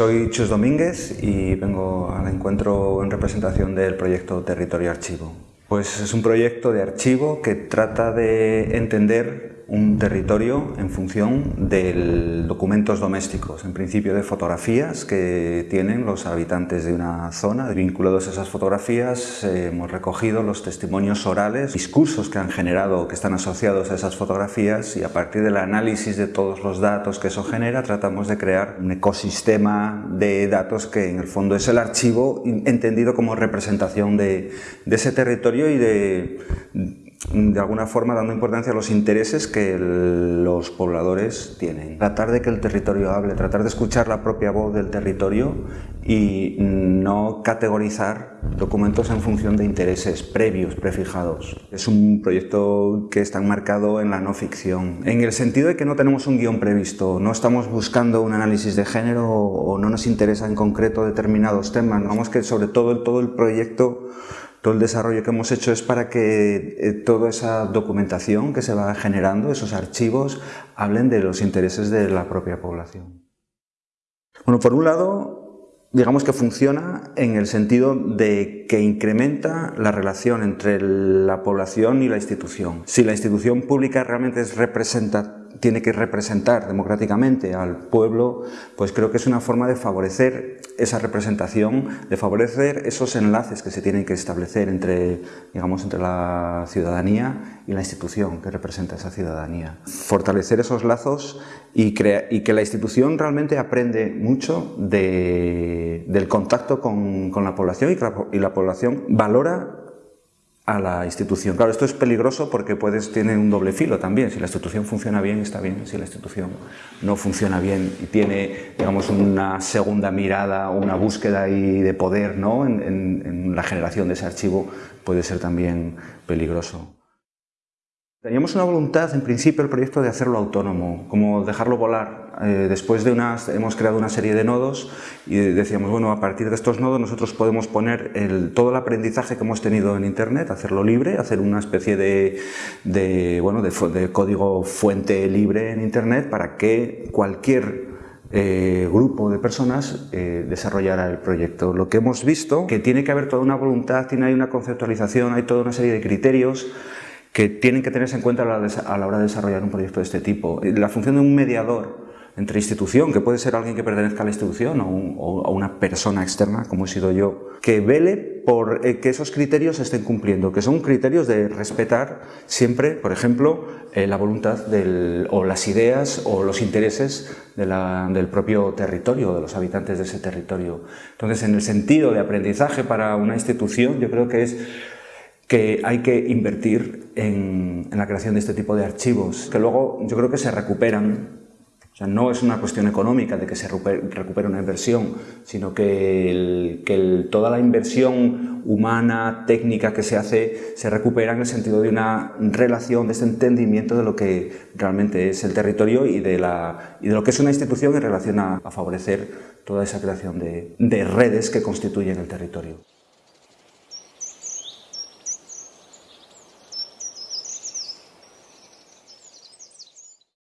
Soy Chus Domínguez y vengo al encuentro en representación del proyecto Territorio Archivo. Pues es un proyecto de archivo que trata de entender un territorio en función de documentos domésticos, en principio de fotografías que tienen los habitantes de una zona. Vinculados a esas fotografías eh, hemos recogido los testimonios orales, discursos que han generado, que están asociados a esas fotografías y a partir del análisis de todos los datos que eso genera tratamos de crear un ecosistema de datos que en el fondo es el archivo entendido como representación de, de ese territorio y de de alguna forma dando importancia a los intereses que los pobladores tienen. Tratar de que el territorio hable, tratar de escuchar la propia voz del territorio y no categorizar documentos en función de intereses previos, prefijados. Es un proyecto que está enmarcado en la no ficción, en el sentido de que no tenemos un guion previsto, no estamos buscando un análisis de género o no nos interesa en concreto determinados temas, vamos que sobre todo todo el proyecto todo el desarrollo que hemos hecho es para que eh, toda esa documentación que se va generando, esos archivos, hablen de los intereses de la propia población. Bueno, por un lado, digamos que funciona en el sentido de que incrementa la relación entre la población y la institución. Si la institución pública realmente es representativa tiene que representar democráticamente al pueblo, pues creo que es una forma de favorecer esa representación, de favorecer esos enlaces que se tienen que establecer entre, digamos, entre la ciudadanía y la institución que representa esa ciudadanía. Fortalecer esos lazos y, que la institución realmente aprende mucho del contacto con, la población y que y la población valora a la institución. Claro, esto es peligroso porque puedes, tiene un doble filo también. Si la institución funciona bien, está bien. Si la institución no funciona bien y tiene, digamos, una segunda mirada, una búsqueda de poder ¿no? en la generación de ese archivo, puede ser también peligroso. Teníamos una voluntad, en principio, el proyecto de hacerlo autónomo, como dejarlo volar. Eh, después de unas, hemos creado una serie de nodos y decíamos, bueno, a partir de estos nodos nosotros podemos poner todo el aprendizaje que hemos tenido en Internet, hacerlo libre, hacer una especie de, bueno, de, código fuente libre en Internet para que cualquier eh, grupo de personas eh, desarrollara el proyecto. Lo que hemos visto, que tiene que haber toda una voluntad, tiene hay una conceptualización, hay toda una serie de criterios que tienen que tenerse en cuenta a la hora de desarrollar un proyecto de este tipo. La función de un mediador entre institución, que puede ser alguien que pertenezca a la institución o, una persona externa, como he sido yo, que vele por eh, que esos criterios se estén cumpliendo, que son criterios de respetar siempre, por ejemplo, eh, la voluntad del, o las ideas o los intereses del propio territorio, de los habitantes de ese territorio. Entonces, en el sentido de aprendizaje para una institución, yo creo que es que hay que invertir en, la creación de este tipo de archivos, que luego yo creo que se recuperan. O sea, no es una cuestión económica de que se recupere una inversión, sino que, toda la inversión humana, técnica que se hace, se recupera en el sentido de una relación, de este entendimiento de lo que realmente es el territorio y de, lo que es una institución en relación a, favorecer toda esa creación de redes que constituyen el territorio.